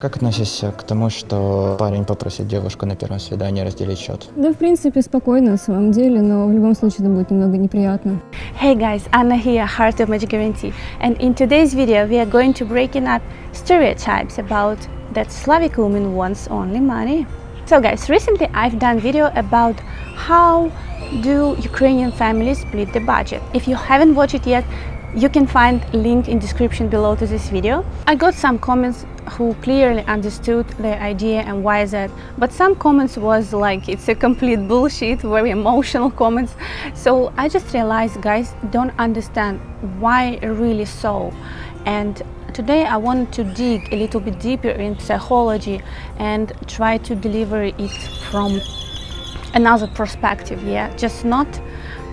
Как относишься к тому, что парень попросит девушку на первом свидании разделить счет? Да, в принципе, спокойно на самом деле, но в любом случае это будет немного неприятно. Hey guys, Anna here, Heart of Magic Guarantee. And in today's video, we are going to breaking up stereotypes about that Slavic woman wants only money. So guys, recently I've done video about how do Ukrainian families split the budget. If you haven't watched it yet, you can find link in description below to this video. I got some comments who clearly understood the idea and why is that but some comments was like it's a complete bullshit very emotional comments. So i just realized guys don't understand why really so. And today i want to dig a little bit deeper in psychology and try to deliver it from another perspective yeah? Just not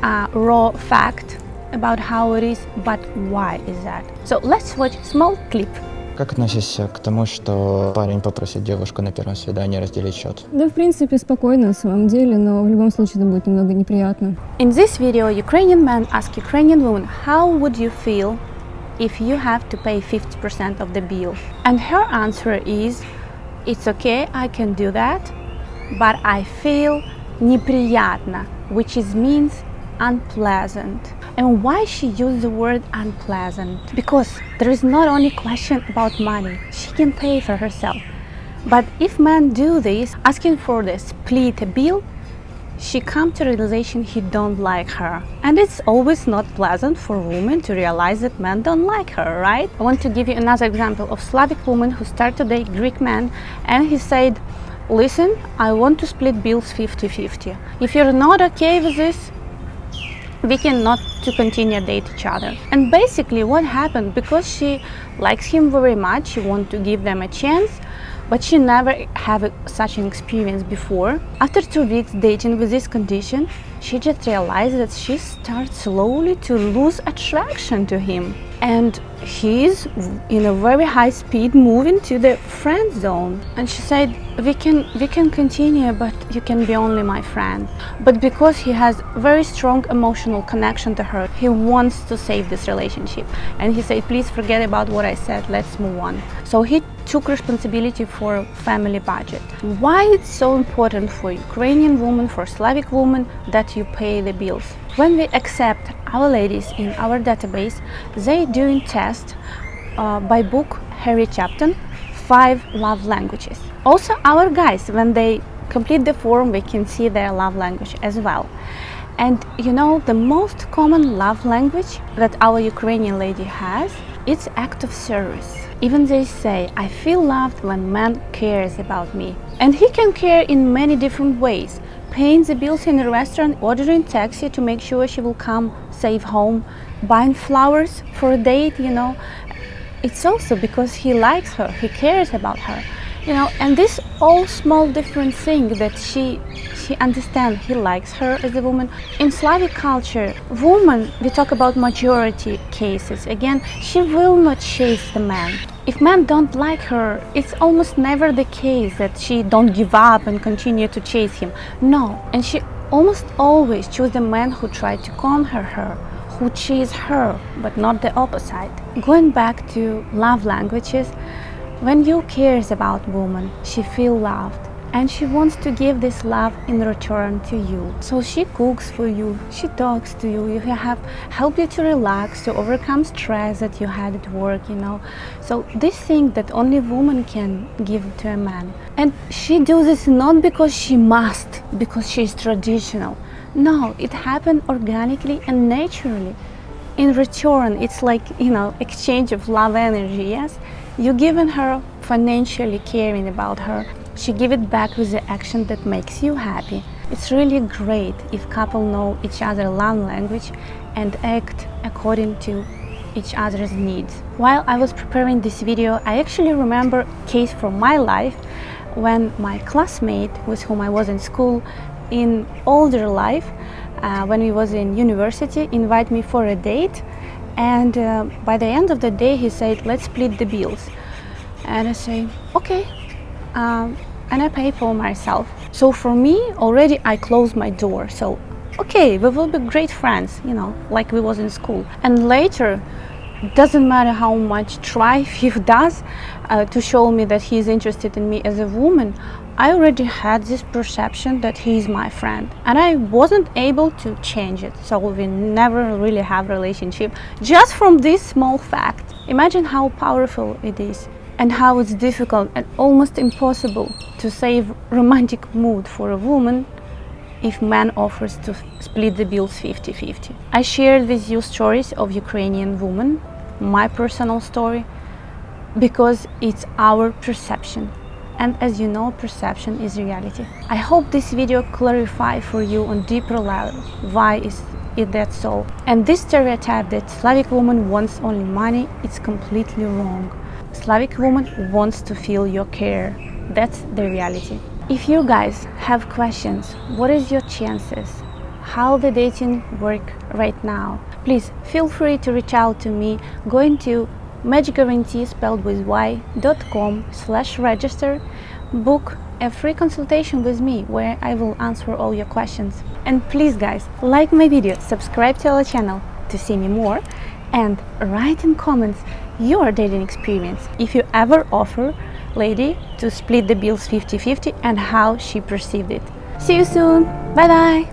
a raw fact about how it is but why is that so let's watch small clip Как относишься к тому, что парень попросит девушку на первом свидании разделить счет? Да, в принципе, спокойно на самом деле, но в любом случае это будет немного неприятно. In this video, Ukrainian man ask Ukrainian woman, how would you feel if you have to pay 50% of the bill? And her answer is, it's okay, I can do that, but I feel неприятно, which is means unpleasant. And why she used the word unpleasant? Because there is not only question about money, she can pay for herself. But if men do this, asking for the split bill, she come to realization he don't like her. And it's always not pleasant for women to realize that men don't like her, right? I want to give you another example of Slavic woman who started to date Greek man and he said, listen, I want to split bills 50-50. If you're not okay with this, we cannot to continue date each other. And basically what happened because she likes him very much she want to give them a chance but she never have such an experience before. After two weeks dating with this condition she just realized that she starts slowly to lose attraction to him. And he's in a very high speed moving to the friend zone. And she said we can we can continue but you can be only my friend. But because he has very strong emotional connection to her. He wants to save this relationship. And he said please forget about what i said. Let's move on. So he took responsibility for family budget. Why it's so important for ukrainian women for slavic women that you pay the bills? When we accept our ladies in our database, they doing test uh, by book Harry Chapman, five love languages. Also our guys, when they complete the form, we can see their love language as well. And you know, the most common love language that our Ukrainian lady has, it's act of service. Even they say, I feel loved when man cares about me. And he can care in many different ways paying the bills in the restaurant, ordering taxi to make sure she will come safe home, buying flowers for a date, you know. It's also because he likes her, he cares about her, you know, and this all small different thing that she she understands he likes her as a woman. In Slavic culture, woman, we talk about majority cases, again, she will not chase the man. If men don't like her, it's almost never the case that she don't give up and continue to chase him. No, and she almost always choose the man who try to conquer her, who chase her, but not the opposite. Going back to love languages, when you cares about woman, she feel loved and she wants to give this love in return to you. So she cooks for you, she talks to you, you have help you to relax, to overcome stress that you had at work, you know. So this thing that only woman can give to a man. And she do this not because she must, because she's traditional. No, it happened organically and naturally. In return, it's like, you know, exchange of love energy, yes? You given her financially caring about her she give it back with the action that makes you happy. It's really great if couple know each other love language and act according to each other's needs. While I was preparing this video, I actually remember case from my life when my classmate with whom I was in school in older life, uh, when we was in university, invite me for a date and uh, by the end of the day he said, let's split the bills. And I say, okay, um, and I pay for myself. So for me, already I closed my door. So, okay, we will be great friends, you know, like we was in school. And later, doesn't matter how much try he does uh, to show me that he is interested in me as a woman i already had this perception that he is my friend. And i wasn't able to change it. So we never really have relationship. Just from this small fact imagine how powerful it is and how it's difficult and almost impossible to save romantic mood for a woman if man offers to split the bills 50-50. I shared with you stories of Ukrainian women, my personal story, because it's our perception. And as you know, perception is reality. I hope this video clarify for you on deeper level why is it that so. And this stereotype that Slavic woman wants only money, it's completely wrong. Slavic woman wants to feel your care. That's the reality. If you guys have questions, what is your chances? How the dating work right now? Please feel free to reach out to me going to magicguarantee spelled with y.com slash register book a free consultation with me where I will answer all your questions. And please guys, like my video, subscribe to our channel to see me more and write in comments your dating experience if you ever offer lady to split the bills 50-50 and how she perceived it. See you soon. Bye bye.